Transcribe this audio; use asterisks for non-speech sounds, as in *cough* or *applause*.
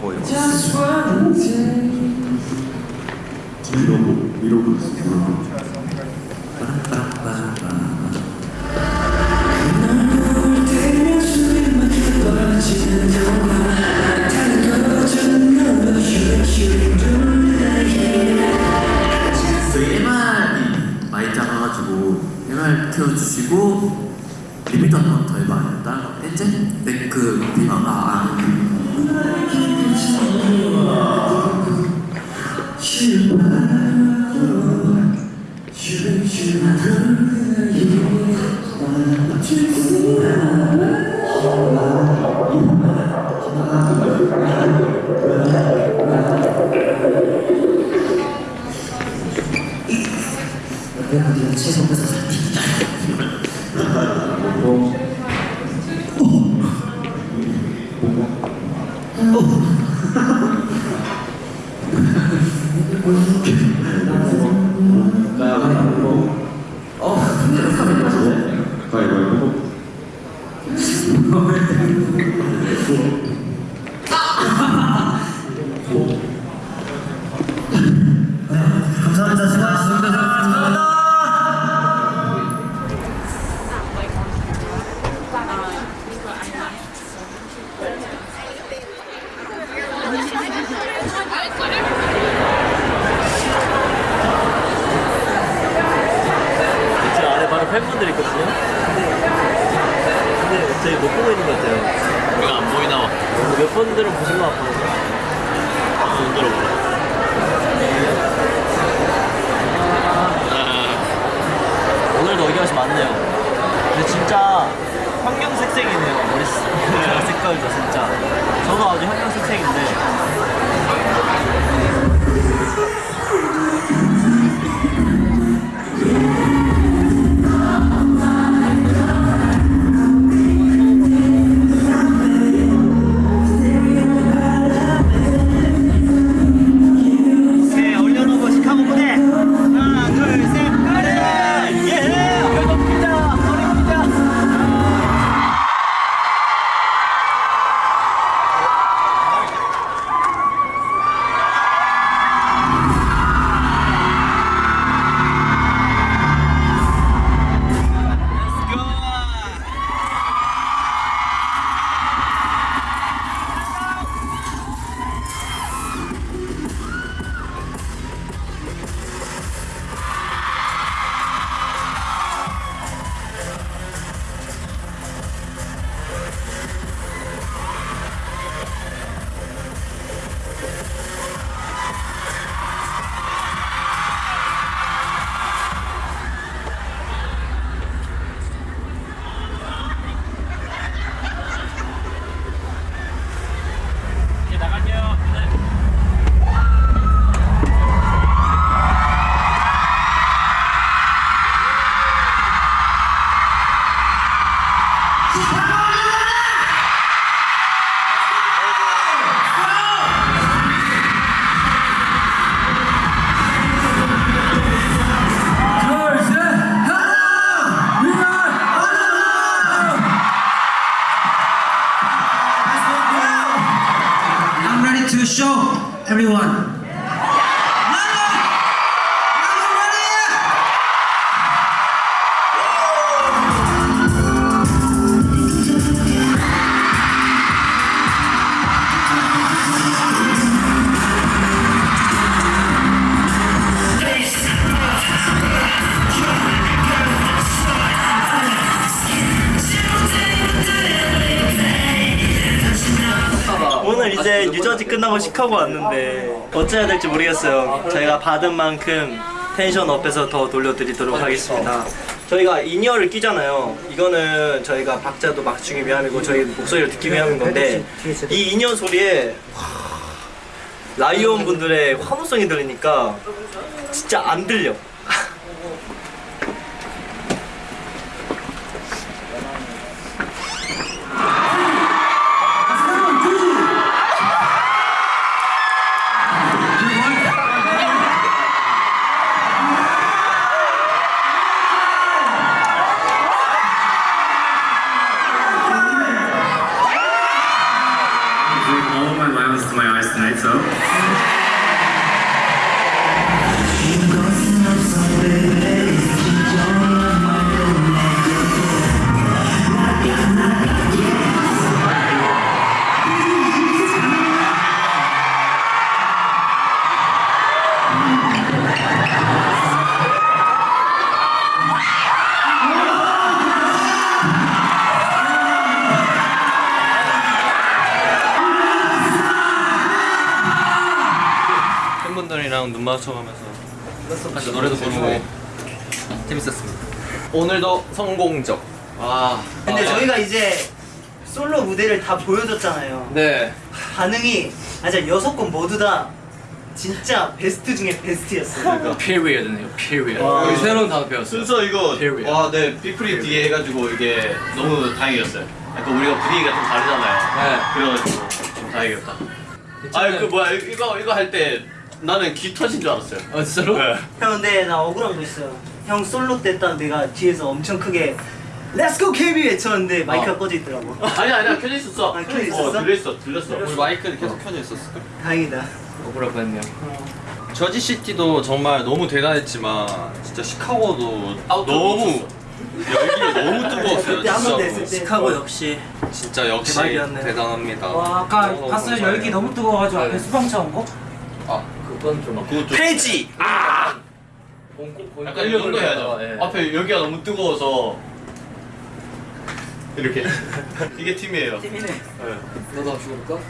보여. 이러고 이러고. 저희 많이 작아가지고 MR 태워주시고 리미터 한번 더 해봐. 다른 거 뺀제? 네, 그 비방 아, 아. 가위바위보. 20만 원 벌어서 박수 흔들어 보라 아, 오늘도 의견이 많네요. 근데 진짜 형형색색이네요. 머리 *laughs* 색깔도 진짜. 저도 아주 현 show everyone. 오늘 이제 뉴저지 끝나고 시카고 왔는데 어찌해야 될지 모르겠어요. 저희가 받은 만큼 tension up해서 더 돌려드리도록 하겠습니다. 저희가 in-ear를 끼잖아요. 이거는 저희가 박자도 맞추기 위함이고 저희 목소리를 듣기 위함인 건데 이 in-ear 소리에 라이온 분들의 환호성이 들리니까 진짜 안 들려 형이랑 눈 마주쳐가면서 같이 노래도 부르고 재밌었습니다. 오늘도 성공적. 와. 근데 저희가 이제 솔로 무대를 다 보여줬잖아요. 네. 반응이 아 진짜 여섯 곡 모두 다 진짜 베스트 중에 베스트였어요. *laughs* period네요. period. 와. 여기 새로운 단어 배웠어요. 순서 이거 Period. 와, 네 빅프리 뒤에 해가지고 이게 너무 다행이었어요. 약간 우리가 분위기가 좀 다르잖아요. 그래가지고 좀 다행이었다. 아그 뭐야 이- 이거 이거 할 때 나는 귀 터진 줄 알았어요. 아 진짜로? 네. 형 근데 나 억울한 거 있어요. 형 솔로 때 딱 내가 뒤에서 엄청 크게 Let's go KB 외쳤는데 마이크가 어. 꺼져 있더라고. 아니 아니야 켜져 있었어. 아, 켜져 있었어? 어, 들렸어 들렸어. 우리 마이크는 계속 켜져 있었어. 다행이다. 억울할 뻔했네요. 저지 시티도 정말 너무 대단했지만 진짜 시카고도 너무 열기가 너무 뜨거웠어요. 때 시카고 역시 진짜 역시 대박이었네. 대단합니다. 와 아까 봤어요. 열기 너무 뜨거워가지고 앞에 수방차 온 거? 아 그건 좀 그거 좀 폐지. 약간 이 정도 해야죠. 예. 앞에 여기가 너무 뜨거워서 이렇게 *laughs* 이게 팀이에요. 팀이네. 너도 한번 죽어볼까?